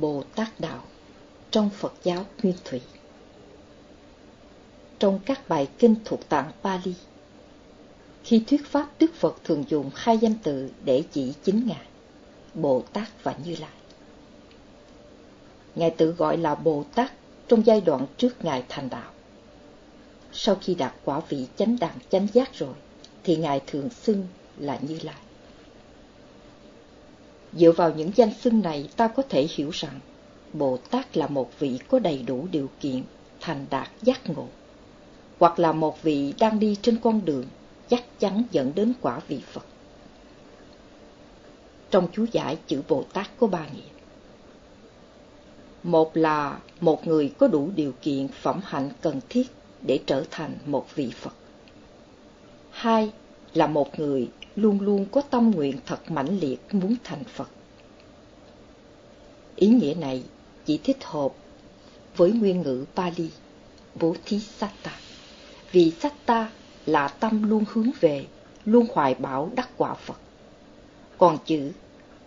Bồ Tát Đạo trong Phật giáo Nguyên Thủy. Trong các bài kinh thuộc tạng Pali, khi thuyết pháp Đức Phật thường dùng hai danh từ để chỉ chính Ngài, Bồ Tát và Như Lai. Ngài tự gọi là Bồ Tát trong giai đoạn trước Ngài thành đạo. Sau khi đạt quả vị chánh đẳng chánh giác rồi, thì Ngài thường xưng là Như Lai. Dựa vào những danh xưng này ta có thể hiểu rằng Bồ Tát là một vị có đầy đủ điều kiện thành đạt giác ngộ, hoặc là một vị đang đi trên con đường chắc chắn dẫn đến quả vị Phật. Trong chú giải chữ Bồ Tát có ba nghĩa. Một là một người có đủ điều kiện phẩm hạnh cần thiết để trở thành một vị Phật. Hai là một người luôn luôn có tâm nguyện thật mãnh liệt muốn thành Phật. Ý nghĩa này chỉ thích hợp với nguyên ngữ Pali, Vô Thí Satta, vì Satta là tâm luôn hướng về, luôn hoài bảo đắc quả Phật. Còn chữ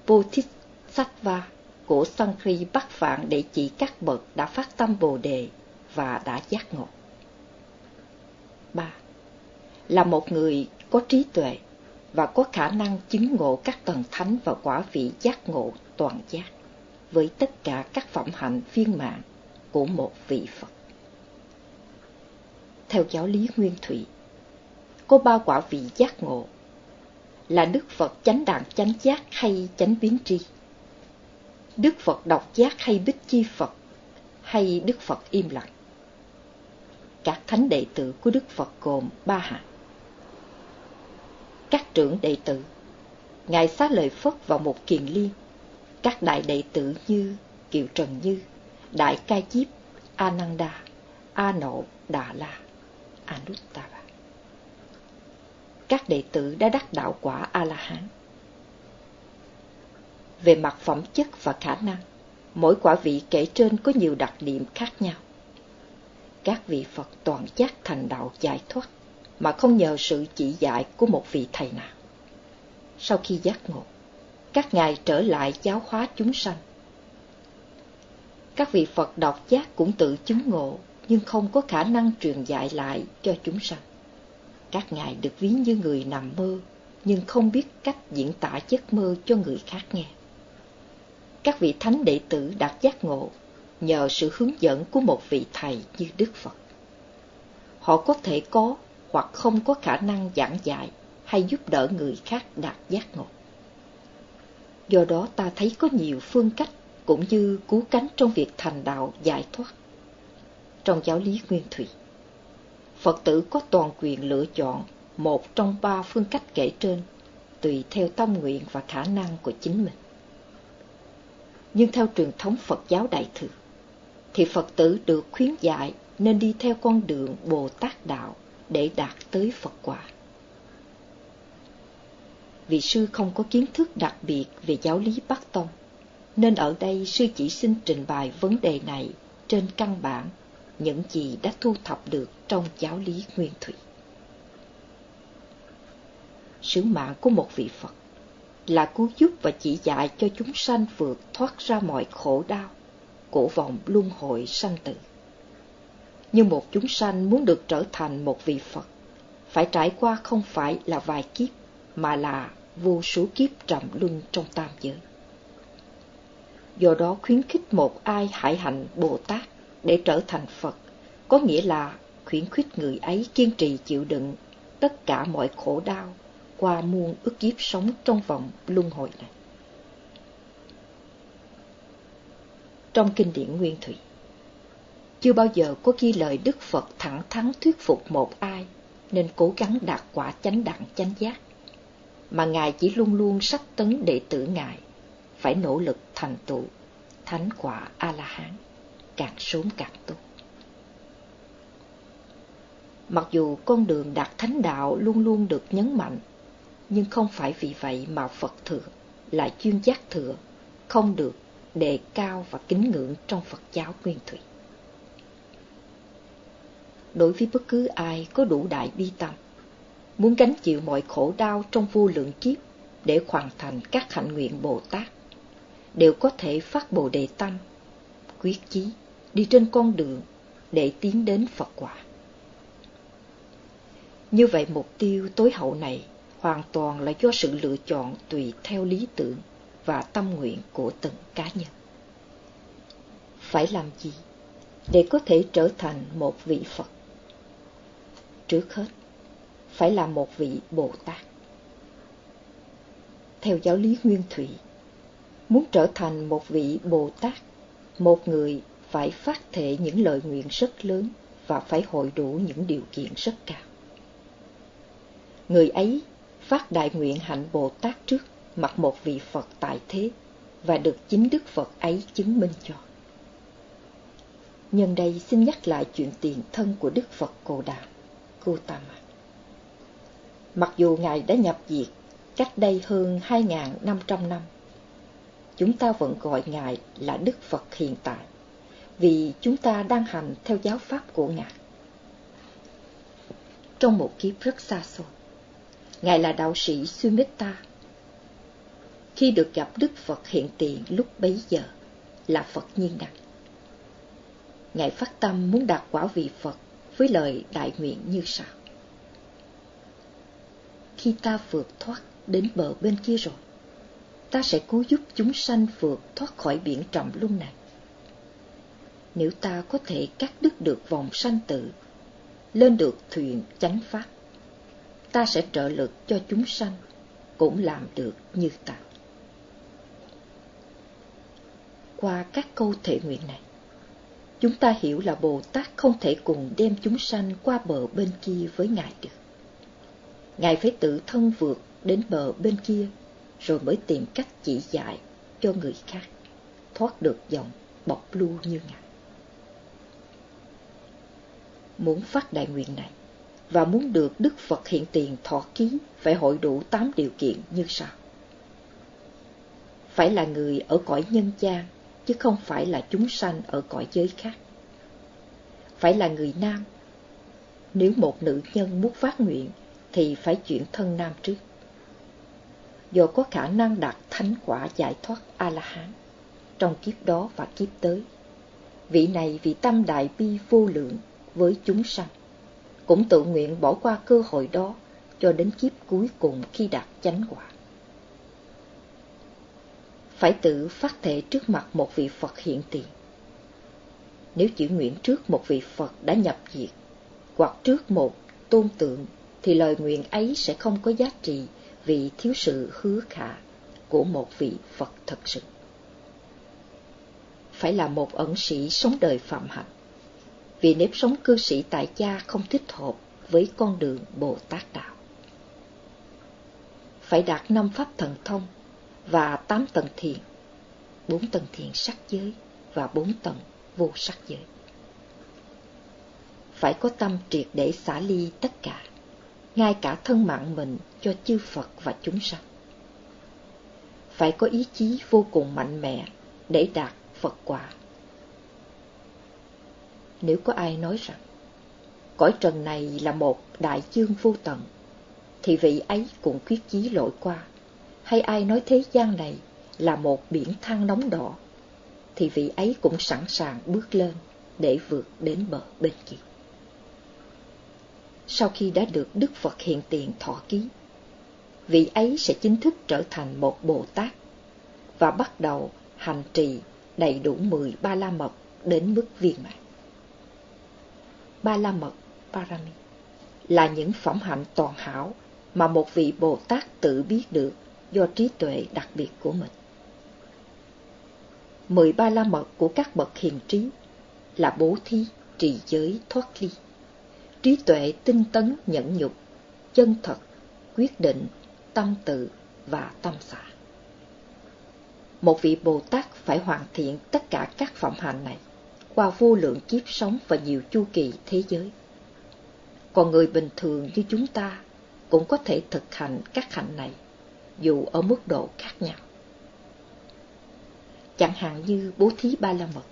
Bodhisattva của Sankri bắt phạn để chỉ các bậc đã phát tâm Bồ Đề và đã giác ngộ. 3. Là một người có trí tuệ và có khả năng chứng ngộ các tầng thánh và quả vị giác ngộ toàn giác với tất cả các phẩm hạnh viên mãn của một vị Phật. Theo giáo lý Nguyên Thủy, có ba quả vị giác ngộ là Đức Phật chánh đẳng chánh giác hay chánh biến tri, Đức Phật độc giác hay bích chi Phật, hay Đức Phật im lặng. Các thánh đệ tử của Đức Phật gồm ba hạng. Các trưởng đệ tử, Ngài Xá Lợi Phất vào một kiền liên, các đại đệ tử như Kiều Trần Như, Đại Ca Diếp, Ananda, A Nộ, Đà La, Anuttara. Các đệ tử đã đắc đạo quả A-la-hán. Về mặt phẩm chất và khả năng, mỗi quả vị kể trên có nhiều đặc điểm khác nhau. Các vị Phật toàn giác thành đạo giải thoát mà không nhờ sự chỉ dạy của một vị thầy nào. Sau khi giác ngộ, các ngài trở lại giáo hóa chúng sanh. Các vị Phật đọc giác cũng tự chứng ngộ, nhưng không có khả năng truyền dạy lại cho chúng sanh. Các ngài được ví như người nằm mơ, nhưng không biết cách diễn tả giấc mơ cho người khác nghe. Các vị thánh đệ tử đạt giác ngộ nhờ sự hướng dẫn của một vị thầy như Đức Phật. Họ có thể có hoặc không có khả năng giảng dạy hay giúp đỡ người khác đạt giác ngộ. Do đó ta thấy có nhiều phương cách cũng như cứu cánh trong việc thành đạo giải thoát. Trong giáo lý Nguyên Thủy, Phật tử có toàn quyền lựa chọn một trong ba phương cách kể trên, tùy theo tâm nguyện và khả năng của chính mình. Nhưng theo truyền thống Phật giáo Đại Thừa, thì Phật tử được khuyến dạy nên đi theo con đường Bồ Tát Đạo để đạt tới Phật quả. Vị sư không có kiến thức đặc biệt về giáo lý Bắc Tông, nên ở đây sư chỉ xin trình bày vấn đề này trên căn bản những gì đã thu thập được trong giáo lý Nguyên Thủy. Sứ mạng của một vị Phật là cứu giúp và chỉ dạy cho chúng sanh vượt thoát ra mọi khổ đau của vòng luân hồi sanh tử. Nhưng một chúng sanh muốn được trở thành một vị Phật, phải trải qua không phải là vài kiếp, mà là vô số kiếp trầm luân trong tam giới. Do đó khuyến khích một ai hải hạnh Bồ Tát để trở thành Phật, có nghĩa là khuyến khích người ấy kiên trì chịu đựng tất cả mọi khổ đau qua muôn ức kiếp sống trong vòng luân hồi này. Trong kinh điển Nguyên Thủy, chưa bao giờ có ghi lời Đức Phật thẳng thắn thuyết phục một ai nên cố gắng đạt quả chánh đẳng chánh giác, mà Ngài chỉ luôn luôn sách tấn đệ tử Ngài, phải nỗ lực thành tựu thánh quả A-la-hán, càng sớm càng tốt. Mặc dù con đường đạt thánh đạo luôn luôn được nhấn mạnh, nhưng không phải vì vậy mà Phật thừa là chuyên giác thừa, không được đề cao và kính ngưỡng trong Phật giáo nguyên thủy đối với bất cứ ai có đủ đại bi tâm, muốn gánh chịu mọi khổ đau trong vô lượng kiếp để hoàn thành các hạnh nguyện Bồ Tát, đều có thể phát bồ đề tâm, quyết chí, đi trên con đường để tiến đến Phật quả. Như vậy mục tiêu tối hậu này hoàn toàn là do sự lựa chọn tùy theo lý tưởng và tâm nguyện của từng cá nhân. Phải làm gì để có thể trở thành một vị Phật? Trước hết, phải là một vị Bồ Tát. Theo giáo lý Nguyên Thủy, muốn trở thành một vị Bồ Tát, một người phải phát thệ những lời nguyện rất lớn và phải hội đủ những điều kiện rất cao. Người ấy phát đại nguyện hạnh Bồ Tát trước mặt một vị Phật tại thế và được chính Đức Phật ấy chứng minh cho. Nhân đây xin nhắc lại chuyện tiền thân của Đức Phật Cồ Đàm Gautama. Mặc dù Ngài đã nhập diệt cách đây hơn 2.500 năm, chúng ta vẫn gọi Ngài là Đức Phật hiện tại, vì chúng ta đang hành theo giáo pháp của Ngài. Trong một kiếp rất xa xôi, Ngài là đạo sĩ Sumitta. Khi được gặp Đức Phật hiện tiền lúc bấy giờ là Phật nhiên đẳng. Ngài phát tâm muốn đạt quả vị Phật với lời đại nguyện như sau. Khi ta vượt thoát đến bờ bên kia rồi, ta sẽ cố giúp chúng sanh vượt thoát khỏi biển trầm luân này. Nếu ta có thể cắt đứt được vòng sanh tử, lên được thuyền chánh pháp, ta sẽ trợ lực cho chúng sanh, cũng làm được như ta. Qua các câu thể nguyện này, chúng ta hiểu là Bồ Tát không thể cùng đem chúng sanh qua bờ bên kia với Ngài được. Ngài phải tự thân vượt đến bờ bên kia, rồi mới tìm cách chỉ dạy cho người khác, thoát được dòng bọc lưu như Ngài. Muốn phát đại nguyện này, và muốn được Đức Phật hiện tiền thọ ký phải hội đủ tám điều kiện như sau. Phải là người ở cõi nhân gian, chứ không phải là chúng sanh ở cõi giới khác. Phải là người nam. Nếu một nữ nhân muốn phát nguyện, thì phải chuyển thân nam trước. Do có khả năng đạt thánh quả giải thoát A-la-hán trong kiếp đó và kiếp tới. Vị này vì tâm đại bi vô lượng với chúng sanh cũng tự nguyện bỏ qua cơ hội đó cho đến kiếp cuối cùng khi đạt chánh quả. Phải tự phát thể trước mặt một vị Phật hiện tiền. Nếu chỉ nguyện trước một vị Phật đã nhập diệt, hoặc trước một tôn tượng, thì lời nguyện ấy sẽ không có giá trị vì thiếu sự hứa khả của một vị Phật thật sự. Phải là một ẩn sĩ sống đời phạm hạnh vì nếp sống cư sĩ tại gia không thích hợp với con đường Bồ Tát Đạo. Phải đạt năm pháp thần thông và tám tầng thiền, bốn tầng thiền sắc giới và bốn tầng vô sắc giới. Phải có tâm triệt để xả ly tất cả, ngay cả thân mạng mình cho chư Phật và chúng sanh. Phải có ý chí vô cùng mạnh mẽ để đạt Phật quả nếu có ai nói rằng cõi trần này là một đại dương vô tận, thì vị ấy cũng quyết chí lội qua. Hay ai nói thế gian này là một biển than nóng đỏ, thì vị ấy cũng sẵn sàng bước lên để vượt đến bờ bên kia. Sau khi đã được Đức Phật hiện tiền thọ ký, vị ấy sẽ chính thức trở thành một Bồ Tát và bắt đầu hành trì đầy đủ mười ba la mật đến mức viên mãn ba la mật parami là những phẩm hạnh toàn hảo mà một vị Bồ Tát tự biết được do trí tuệ đặc biệt của mình. Mười ba la mật của các bậc hiền trí là bố thí, trì giới, thoát ly, trí tuệ tinh tấn nhẫn nhục, chân thật, quyết định, tâm tự và tâm xả. Một vị Bồ Tát phải hoàn thiện tất cả các phẩm hạnh này qua vô lượng kiếp sống và nhiều chu kỳ thế giới. Còn người bình thường như chúng ta cũng có thể thực hành các hạnh này, dù ở mức độ khác nhau. Chẳng hạn như bố thí ba la mật.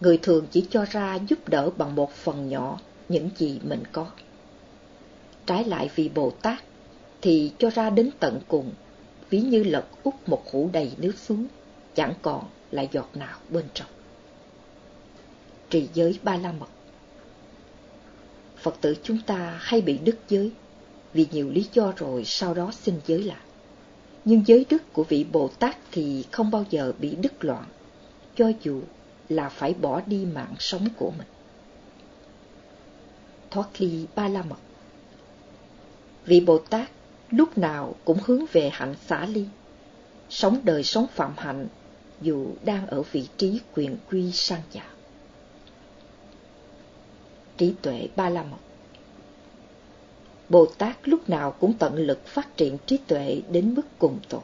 Người thường chỉ cho ra giúp đỡ bằng một phần nhỏ những gì mình có. Trái lại vì Bồ Tát thì cho ra đến tận cùng, ví như lật úp một hũ đầy nước xuống chẳng còn là giọt nào bên trong. Trì giới ba la mật Phật tử chúng ta hay bị đứt giới vì nhiều lý do rồi sau đó xin giới lại. Nhưng giới đức của vị Bồ Tát thì không bao giờ bị đứt loạn, cho dù là phải bỏ đi mạng sống của mình. Thoát ly ba la mật Vị Bồ Tát lúc nào cũng hướng về hạnh xả ly, sống đời sống phạm hạnh dù đang ở vị trí quyền quy sang giả. Trí tuệ ba la mật Bồ Tát lúc nào cũng tận lực phát triển trí tuệ đến mức cùng tột.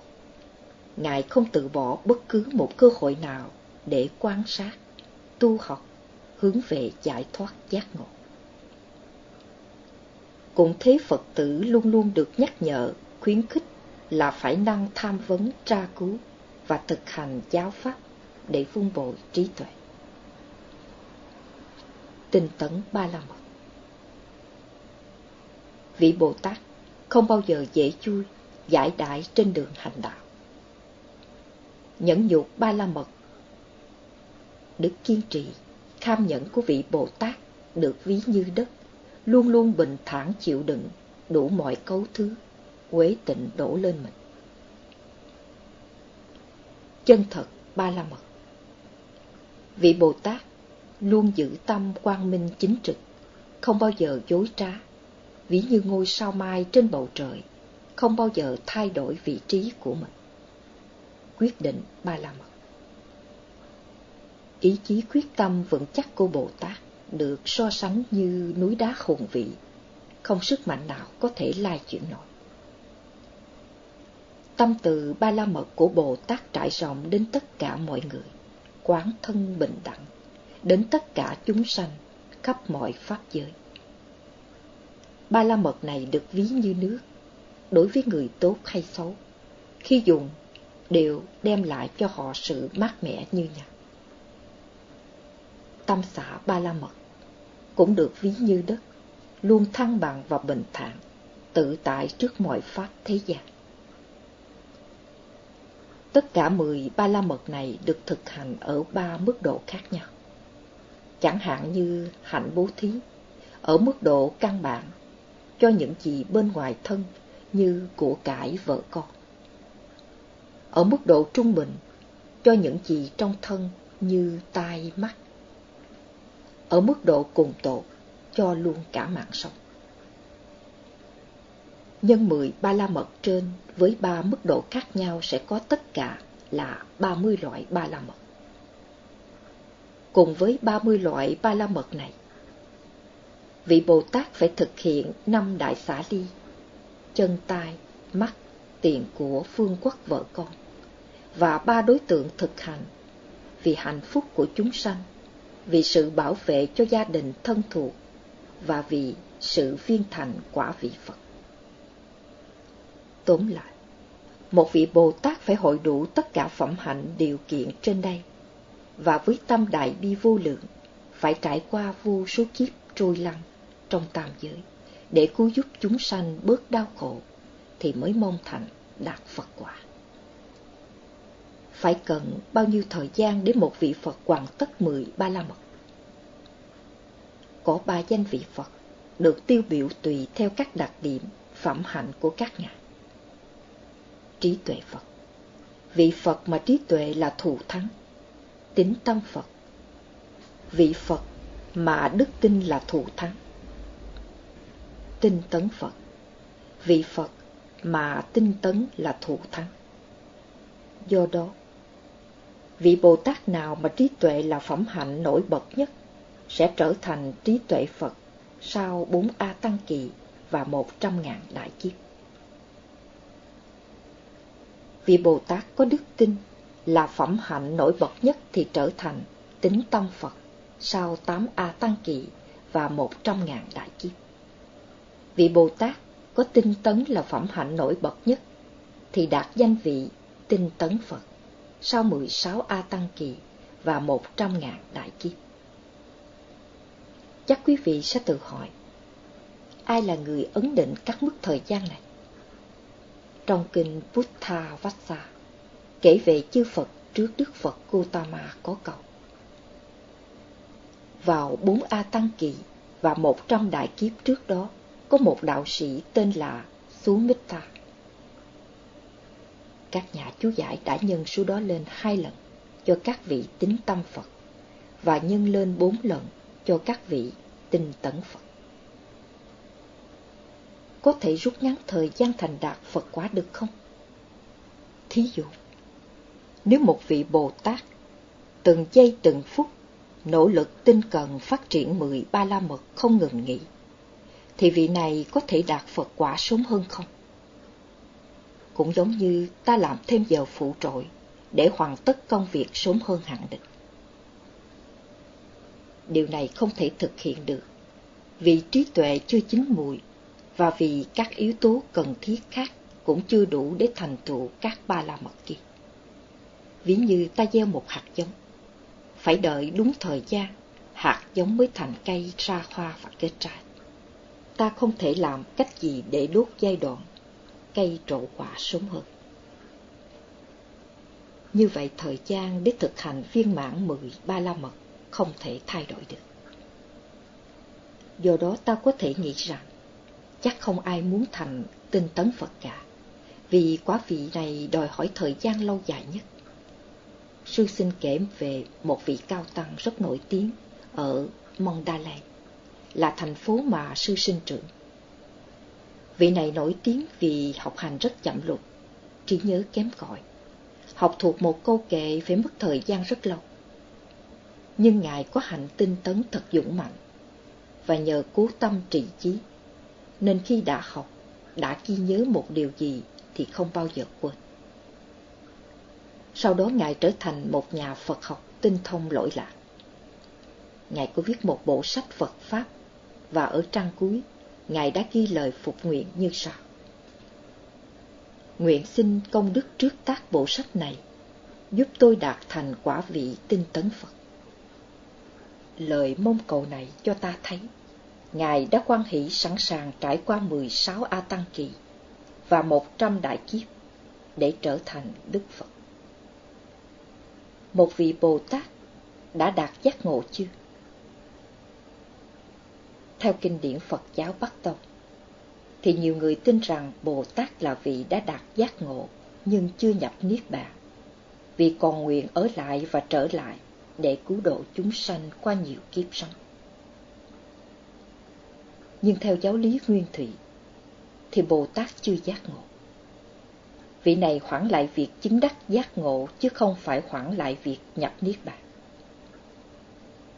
Ngài không từ bỏ bất cứ một cơ hội nào để quan sát, tu học, hướng về giải thoát giác ngộ. Cũng thế Phật tử luôn luôn được nhắc nhở, khuyến khích là phải năng tham vấn, tra cứu và thực hành giáo pháp để vun bồi trí tuệ. Tinh tấn ba la mật vị Bồ Tát không bao giờ dễ chui, giải đại trên đường hành đạo. Nhẫn nhục ba la mật Đức kiên trì, kham nhẫn của vị Bồ Tát được ví như đất, luôn luôn bình thản chịu đựng đủ mọi cấu thứ, quế tịnh đổ lên mình. Chân thật ba la mật Vị Bồ Tát luôn giữ tâm quang minh chính trực, không bao giờ dối trá, ví như ngôi sao mai trên bầu trời, không bao giờ thay đổi vị trí của mình. Quyết định ba la mật Ý chí quyết tâm vững chắc của Bồ Tát được so sánh như núi đá hùng vị, không sức mạnh nào có thể lai chuyển nổi. Tâm từ ba la mật của Bồ Tát trải rộng đến tất cả mọi người, quán thân bình đẳng, đến tất cả chúng sanh, khắp mọi pháp giới. Ba la mật này được ví như nước, đối với người tốt hay xấu, khi dùng đều đem lại cho họ sự mát mẻ như nhau. Tâm xã ba la mật cũng được ví như đất, luôn thăng bằng và bình thản, tự tại trước mọi pháp thế gian. Tất cả mười ba la mật này được thực hành ở ba mức độ khác nhau. Chẳng hạn như hạnh bố thí, ở mức độ căn bản cho những gì bên ngoài thân như của cải vợ con. Ở mức độ trung bình, cho những gì trong thân như tai mắt. Ở mức độ cùng tột, cho luôn cả mạng sống. Nhân mười ba la mật trên với ba mức độ khác nhau sẽ có tất cả là ba mươi loại ba la mật. Cùng với ba mươi loại ba la mật này, vị Bồ Tát phải thực hiện năm đại xả ly, chân tai, mắt, tiền của phương quốc vợ con, và ba đối tượng thực hành, vì hạnh phúc của chúng sanh, vì sự bảo vệ cho gia đình thân thuộc, và vì sự viên thành quả vị Phật. Tóm lại, một vị Bồ Tát phải hội đủ tất cả phẩm hạnh điều kiện trên đây, và với tâm đại bi vô lượng, phải trải qua vô số kiếp trôi lăn trong tam giới để cứu giúp chúng sanh bớt đau khổ thì mới mong thành đạt Phật quả. Phải cần bao nhiêu thời gian để một vị Phật hoàn tất mười ba la mật? Có ba danh vị Phật được tiêu biểu tùy theo các đặc điểm, phẩm hạnh của các ngài. Trí tuệ Phật Vị Phật mà trí tuệ là thù thắng, tính tâm Phật. Vị Phật mà đức tin là thù thắng, tinh tấn Phật. Vị Phật mà tinh tấn là thủ thắng. Do đó, vị Bồ Tát nào mà trí tuệ là phẩm hạnh nổi bật nhất sẽ trở thành trí tuệ Phật sau bốn A Tăng Kỳ và một trăm ngàn đại kiếp. Vị Bồ Tát có đức tin là phẩm hạnh nổi bật nhất thì trở thành tính tâm Phật sau tám A Tăng Kỳ và một trăm ngàn đại kiếp vị Bồ Tát có tinh tấn là phẩm hạnh nổi bật nhất, thì đạt danh vị tinh tấn Phật sau 16 A Tăng Kỳ và 100 ngàn đại kiếp. Chắc quý vị sẽ tự hỏi, ai là người ấn định các mức thời gian này? Trong kinh Buddha Vassa kể về chư Phật trước Đức Phật Gautama có cầu Vào bốn A Tăng Kỳ và một trăm đại kiếp trước đó, có một đạo sĩ tên là Sumita. Các nhà chú giải đã nhân số đó lên hai lần cho các vị tính tâm Phật và nhân lên bốn lần cho các vị tinh tấn Phật. Có thể rút ngắn thời gian thành đạt Phật quả được không? Thí dụ, nếu một vị Bồ Tát từng giây từng phút nỗ lực tinh cần phát triển mười ba la mật không ngừng nghỉ, thì vị này có thể đạt Phật quả sớm hơn không? Cũng giống như ta làm thêm giờ phụ trội để hoàn tất công việc sớm hơn hạn định. Điều này không thể thực hiện được, vì trí tuệ chưa chín mùi và vì các yếu tố cần thiết khác cũng chưa đủ để thành tựu các ba la mật kia. Ví như ta gieo một hạt giống, phải đợi đúng thời gian, hạt giống mới thành cây ra hoa và kết trái. Ta không thể làm cách gì để đốt giai đoạn, cây trổ quả sớm hơn. Như vậy thời gian để thực hành viên mãn mười ba la mật không thể thay đổi được. Do đó ta có thể nghĩ rằng, chắc không ai muốn thành tinh tấn Phật cả, vì quá vị này đòi hỏi thời gian lâu dài nhất. Sư xin kể về một vị cao tăng rất nổi tiếng ở Mandalay, là thành phố mà sư sinh trưởng. Vị này nổi tiếng vì học hành rất chậm lụt, trí nhớ kém cỏi. Học thuộc một câu kệ phải mất thời gian rất lâu. Nhưng Ngài có hạnh tinh tấn thật dũng mạnh, và nhờ cố tâm trị chí, nên khi đã học, đã ghi nhớ một điều gì thì không bao giờ quên. Sau đó Ngài trở thành một nhà Phật học tinh thông lỗi lạc. Ngài có viết một bộ sách Phật Pháp, và ở trang cuối, Ngài đã ghi lời phục nguyện như sau. Nguyện xin công đức trước tác bộ sách này, giúp tôi đạt thành quả vị tinh tấn Phật. Lời mong cầu này cho ta thấy, Ngài đã quan hỷ sẵn sàng trải qua 16 A Tăng Kỳ và 100 đại kiếp để trở thành Đức Phật. Một vị Bồ Tát đã đạt giác ngộ chưa? Theo kinh điển Phật giáo Bắc Tông, thì nhiều người tin rằng Bồ Tát là vị đã đạt giác ngộ nhưng chưa nhập Niết Bàn, vì còn nguyện ở lại và trở lại để cứu độ chúng sanh qua nhiều kiếp sống. Nhưng theo giáo lý Nguyên Thủy, thì Bồ Tát chưa giác ngộ. Vị này hoãn lại việc chứng đắc giác ngộ chứ không phải hoãn lại việc nhập Niết Bàn.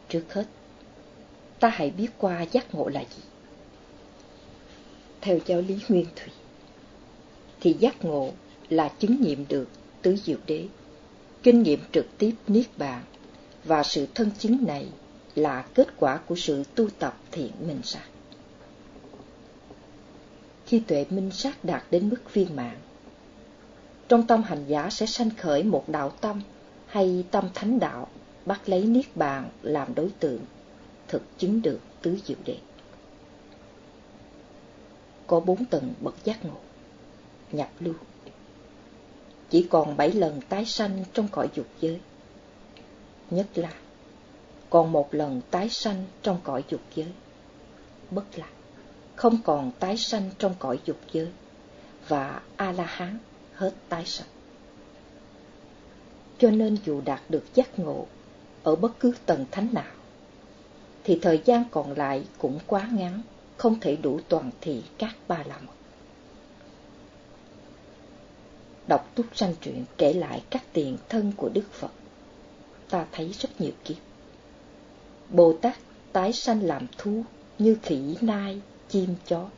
Trước hết, ta hãy biết qua giác ngộ là gì. Theo giáo lý Nguyên Thủy, thì giác ngộ là chứng nghiệm được tứ diệu đế, kinh nghiệm trực tiếp Niết Bàn và sự thân chứng này là kết quả của sự tu tập thiện minh sát. Khi tuệ minh sát đạt đến mức viên mãn, trong tâm hành giả sẽ sanh khởi một đạo tâm hay tâm thánh đạo bắt lấy niết bàn làm đối tượng, thực chứng được tứ diệu đế. Có bốn tầng bậc giác ngộ, nhập lưu. Chỉ còn bảy lần tái sanh trong cõi dục giới nhất là còn một lần tái sanh trong cõi dục giới bất lạc không còn tái sanh trong cõi dục giới và a la hán hết tái sanh cho nên dù đạt được giác ngộ ở bất cứ tầng thánh nào thì thời gian còn lại cũng quá ngắn không thể đủ toàn thị các ba la mật đọc túc sanh truyện kể lại các tiền thân của đức phật ta thấy rất nhiều kiếp. Bồ Tát tái sanh làm thú như khỉ, nai, chim, chó.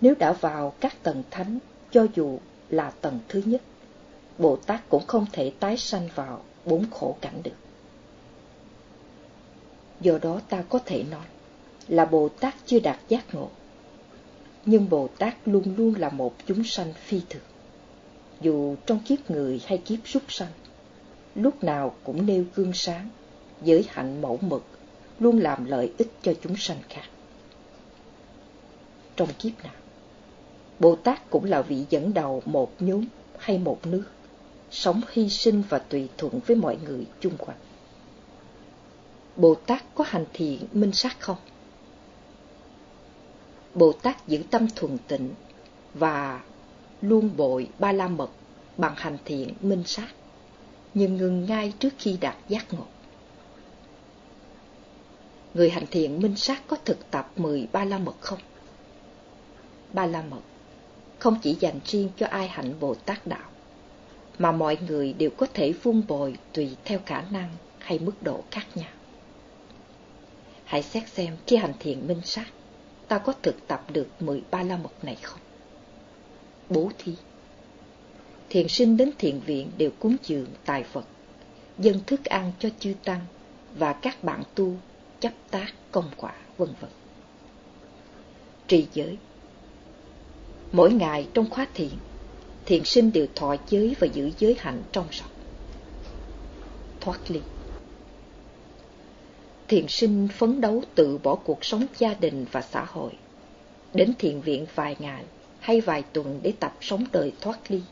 Nếu đã vào các tầng thánh, cho dù là tầng thứ nhất, Bồ Tát cũng không thể tái sanh vào bốn khổ cảnh được. Do đó ta có thể nói là Bồ Tát chưa đạt giác ngộ. Nhưng Bồ Tát luôn luôn là một chúng sanh phi thường, dù trong kiếp người hay kiếp súc sanh lúc nào cũng nêu gương sáng, giới hạnh mẫu mực, luôn làm lợi ích cho chúng sanh khác. Trong kiếp nào, Bồ Tát cũng là vị dẫn đầu một nhóm hay một nước, sống hy sinh và tùy thuận với mọi người chung quanh. Bồ Tát có hành thiện minh sát không? Bồ Tát giữ tâm thuần tịnh và luôn bội ba la mật bằng hành thiện minh sát, nhưng ngừng ngay trước khi đạt giác ngộ. Người hành thiện minh sát có thực tập mười ba la mật không? Ba la mật không chỉ dành riêng cho ai hạnh Bồ Tát đạo, mà mọi người đều có thể vun bồi tùy theo khả năng hay mức độ khác nhau. Hãy xét xem khi hành thiện minh sát, ta có thực tập được mười ba la mật này không? Bố thí Thiền sinh đến thiền viện đều cúng dường tài Phật, dân thức ăn cho chư tăng và các bạn tu, chấp tác, công quả, vân vân. Trì giới Mỗi ngày trong khóa thiền, thiền sinh đều thọ giới và giữ giới hạnh trong sạch. Thoát ly Thiền sinh phấn đấu tự bỏ cuộc sống gia đình và xã hội, đến thiền viện vài ngày hay vài tuần để tập sống đời thoát ly,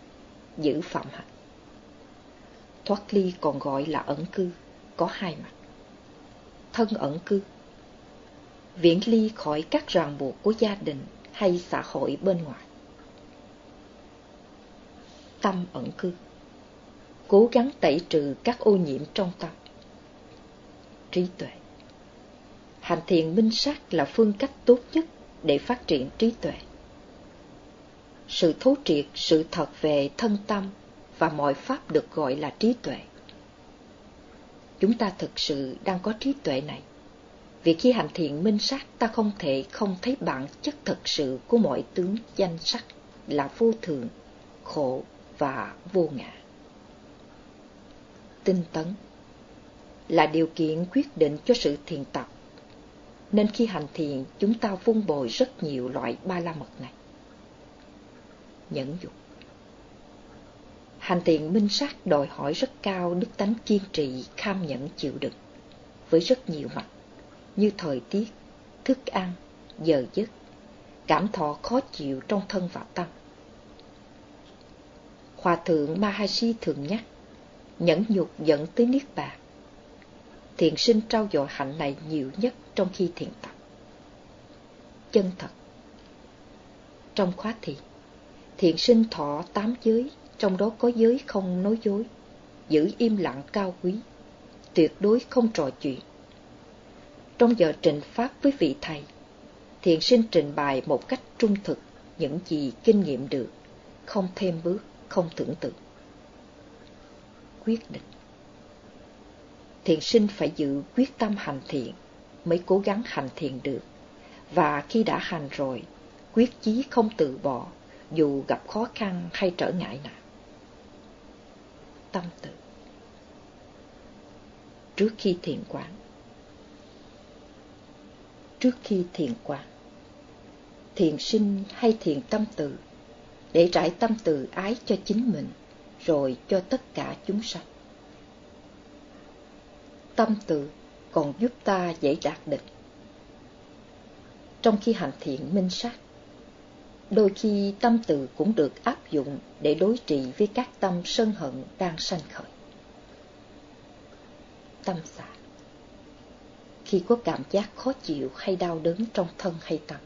giữ phạm hạnh. Thoát ly còn gọi là ẩn cư, có hai mặt. Thân ẩn cư Viễn ly khỏi các ràng buộc của gia đình hay xã hội bên ngoài. Tâm ẩn cư Cố gắng tẩy trừ các ô nhiễm trong tâm. Trí tuệ Hành thiền minh sát là phương cách tốt nhất để phát triển trí tuệ. Sự thấu triệt, sự thật về thân tâm và mọi pháp được gọi là trí tuệ. Chúng ta thực sự đang có trí tuệ này. Vì khi hành thiện minh sát ta không thể không thấy bản chất thật sự của mọi tướng danh sắc là vô thường, khổ và vô ngã. Tinh tấn là điều kiện quyết định cho sự thiền tập nên khi hành thiền chúng ta vun bồi rất nhiều loại ba la mật này. Nhẫn dục Hành thiền minh sát đòi hỏi rất cao đức tánh kiên trì, kham nhẫn chịu đựng, với rất nhiều mặt, như thời tiết, thức ăn, giờ giấc, cảm thọ khó chịu trong thân và tâm. Hòa thượng Mahasi thường nhắc, nhẫn nhục dẫn tới Niết Bàn thiện sinh trao dồi hạnh này nhiều nhất trong khi thiền tập. Chân thật Trong khóa thiền, thiện sinh thọ tám giới, trong đó có giới không nói dối, giữ im lặng cao quý, tuyệt đối không trò chuyện. Trong giờ trình pháp với vị thầy, thiện sinh trình bày một cách trung thực những gì kinh nghiệm được, không thêm bước, không tưởng tượng. Quyết định Thiền sinh phải giữ quyết tâm hành thiện mới cố gắng hành thiền được. Và khi đã hành rồi, quyết chí không từ bỏ dù gặp khó khăn hay trở ngại nào. Tâm tự Trước khi thiền quán Trước khi thiền quán Thiền sinh hay thiền tâm từ để trải tâm từ ái cho chính mình rồi cho tất cả chúng sanh. Tâm từ còn giúp ta dễ đạt định. Trong khi hành thiện minh sát, đôi khi tâm từ cũng được áp dụng để đối trị với các tâm sân hận đang sanh khởi. Tâm xả Khi có cảm giác khó chịu hay đau đớn trong thân hay tâm,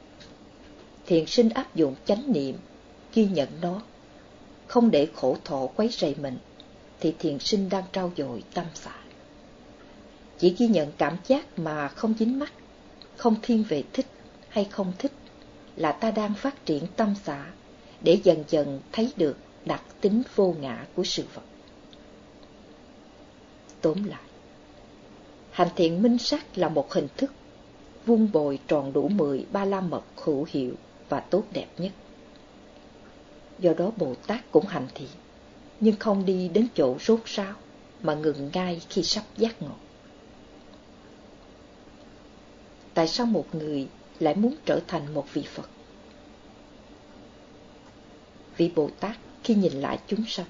thiện sinh áp dụng chánh niệm, ghi nhận nó, không để khổ thọ quấy rầy mình, thì thiền sinh đang trao dồi tâm xả chỉ ghi nhận cảm giác mà không dính mắt, không thiên về thích hay không thích, là ta đang phát triển tâm xã để dần dần thấy được đặc tính vô ngã của sự vật. Tóm lại, hành thiện minh sát là một hình thức vuông bồi tròn đủ mười ba la mật hữu hiệu và tốt đẹp nhất. Do đó Bồ Tát cũng hành thiện, nhưng không đi đến chỗ rốt ráo mà ngừng ngay khi sắp giác ngộ tại sao một người lại muốn trở thành một vị Phật? Vị Bồ Tát khi nhìn lại chúng sanh,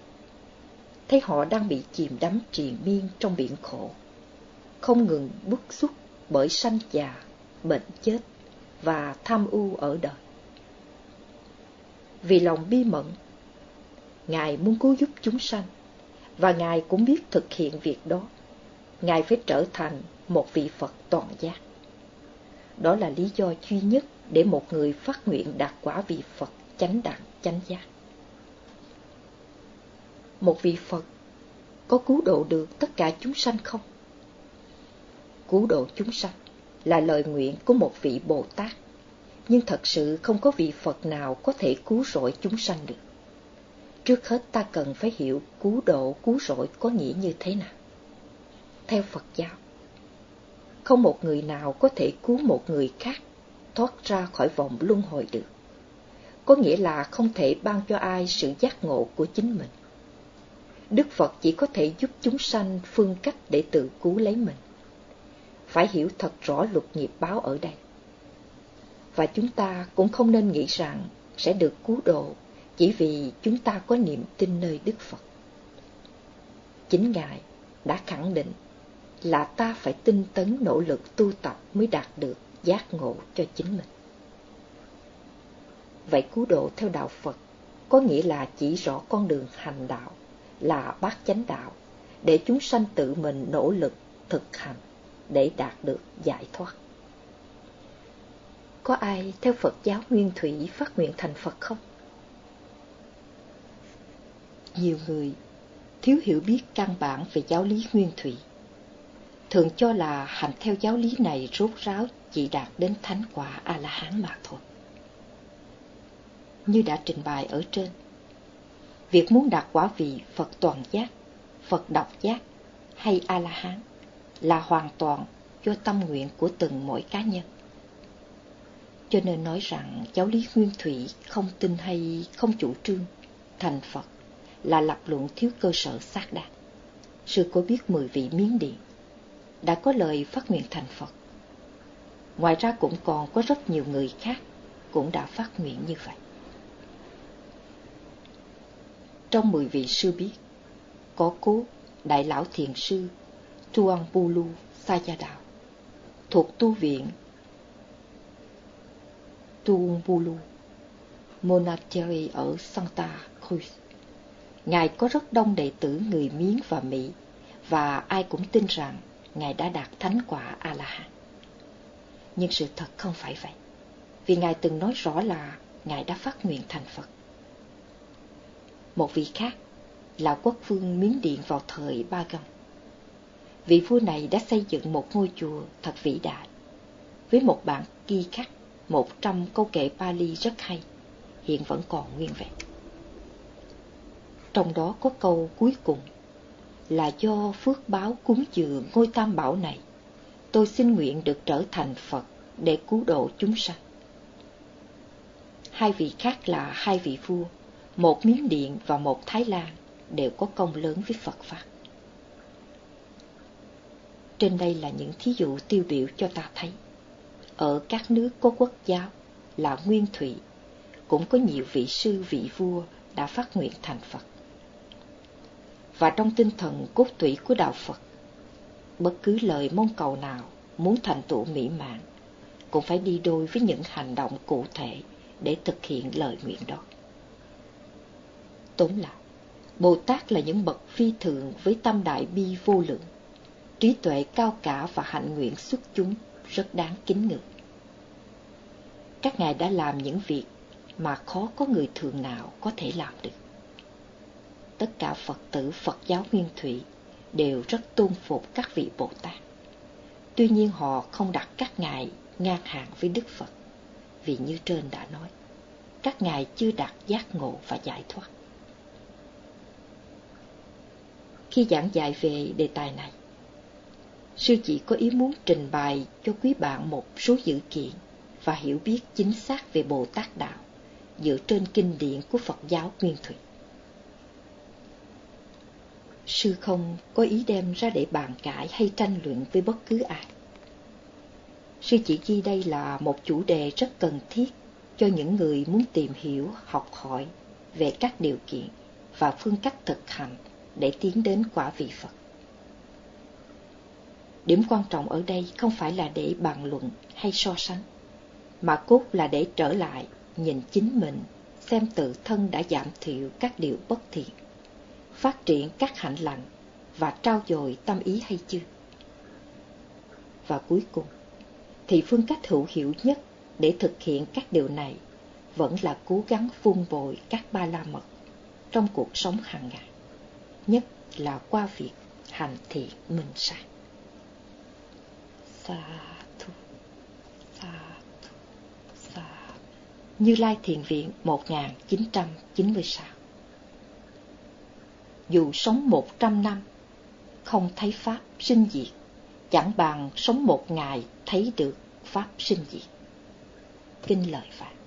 thấy họ đang bị chìm đắm triền miên trong biển khổ, không ngừng bức xúc bởi sanh già, bệnh chết và tham ưu ở đời. Vì lòng bi mẫn, Ngài muốn cứu giúp chúng sanh, và Ngài cũng biết thực hiện việc đó. Ngài phải trở thành một vị Phật toàn giác. Đó là lý do duy nhất để một người phát nguyện đạt quả vị Phật chánh đẳng chánh giác. Một vị Phật có cứu độ được tất cả chúng sanh không? Cứu độ chúng sanh là lời nguyện của một vị Bồ Tát, nhưng thật sự không có vị Phật nào có thể cứu rỗi chúng sanh được. Trước hết ta cần phải hiểu cứu độ, cứu rỗi có nghĩa như thế nào. Theo Phật giáo, không một người nào có thể cứu một người khác thoát ra khỏi vòng luân hồi được. Có nghĩa là không thể ban cho ai sự giác ngộ của chính mình. Đức Phật chỉ có thể giúp chúng sanh phương cách để tự cứu lấy mình. Phải hiểu thật rõ luật nghiệp báo ở đây. Và chúng ta cũng không nên nghĩ rằng sẽ được cứu độ chỉ vì chúng ta có niềm tin nơi Đức Phật. Chính Ngài đã khẳng định là ta phải tinh tấn nỗ lực tu tập mới đạt được giác ngộ cho chính mình. Vậy cứu độ theo đạo Phật có nghĩa là chỉ rõ con đường hành đạo là bát chánh đạo để chúng sanh tự mình nỗ lực thực hành để đạt được giải thoát. Có ai theo Phật giáo Nguyên Thủy phát nguyện thành Phật không? Nhiều người thiếu hiểu biết căn bản về giáo lý Nguyên Thủy thường cho là hành theo giáo lý này rốt ráo chỉ đạt đến thánh quả A-la-hán mà thôi. Như đã trình bày ở trên, việc muốn đạt quả vị Phật toàn giác, Phật độc giác hay A-la-hán là hoàn toàn do tâm nguyện của từng mỗi cá nhân. Cho nên nói rằng giáo lý nguyên thủy không tin hay không chủ trương thành Phật là lập luận thiếu cơ sở xác đáng. Sư có biết mười vị miến điện đã có lời phát nguyện thành Phật. Ngoài ra cũng còn có rất nhiều người khác cũng đã phát nguyện như vậy. Trong mười vị sư biết, có cố Đại Lão Thiền Sư Tuan Bulu Sa Gia Đạo thuộc tu viện Tuan Bulu Monastery ở Santa Cruz. Ngài có rất đông đệ tử người Miến và Mỹ và ai cũng tin rằng Ngài đã đạt thánh quả A-la-hán. Nhưng sự thật không phải vậy, vì Ngài từng nói rõ là Ngài đã phát nguyện thành Phật. Một vị khác là quốc vương Miến Điện vào thời Ba Gông. Vị vua này đã xây dựng một ngôi chùa thật vĩ đại, với một bản ghi khắc một trăm câu kệ Pali rất hay, hiện vẫn còn nguyên vẹn. Trong đó có câu cuối cùng là do phước báo cúng dường ngôi tam bảo này, tôi xin nguyện được trở thành Phật để cứu độ chúng sanh. Hai vị khác là hai vị vua, một Miến Điện và một Thái Lan đều có công lớn với Phật Pháp. Trên đây là những thí dụ tiêu biểu cho ta thấy. Ở các nước có quốc giáo là Nguyên Thủy, cũng có nhiều vị sư vị vua đã phát nguyện thành Phật và trong tinh thần cốt tủy của đạo Phật. Bất cứ lời mong cầu nào muốn thành tựu mỹ mãn cũng phải đi đôi với những hành động cụ thể để thực hiện lời nguyện đó. Tóm lại, Bồ Tát là những bậc phi thường với tâm đại bi vô lượng, trí tuệ cao cả và hạnh nguyện xuất chúng rất đáng kính ngưỡng. Các ngài đã làm những việc mà khó có người thường nào có thể làm được tất cả Phật tử Phật giáo Nguyên Thủy đều rất tôn phục các vị Bồ Tát. Tuy nhiên họ không đặt các ngài ngang hàng với Đức Phật, vì như trên đã nói, các ngài chưa đạt giác ngộ và giải thoát. Khi giảng dạy về đề tài này, sư chỉ có ý muốn trình bày cho quý bạn một số dữ kiện và hiểu biết chính xác về Bồ Tát Đạo dựa trên kinh điển của Phật giáo Nguyên Thủy. Sư không có ý đem ra để bàn cãi hay tranh luận với bất cứ ai. Sư chỉ ghi đây là một chủ đề rất cần thiết cho những người muốn tìm hiểu, học hỏi về các điều kiện và phương cách thực hành để tiến đến quả vị Phật. Điểm quan trọng ở đây không phải là để bàn luận hay so sánh, mà cốt là để trở lại nhìn chính mình, xem tự thân đã giảm thiểu các điều bất thiện phát triển các hạnh lành và trao dồi tâm ý hay chưa? Và cuối cùng, thì phương cách hữu hiệu nhất để thực hiện các điều này vẫn là cố gắng vun bồi các ba la mật trong cuộc sống hàng ngày, nhất là qua việc hành thiện minh sát. Sa thu, sa thu, sa Như Lai Thiền Viện 1996 dù sống một trăm năm, không thấy Pháp sinh diệt, chẳng bằng sống một ngày thấy được Pháp sinh diệt. Kinh lời Phật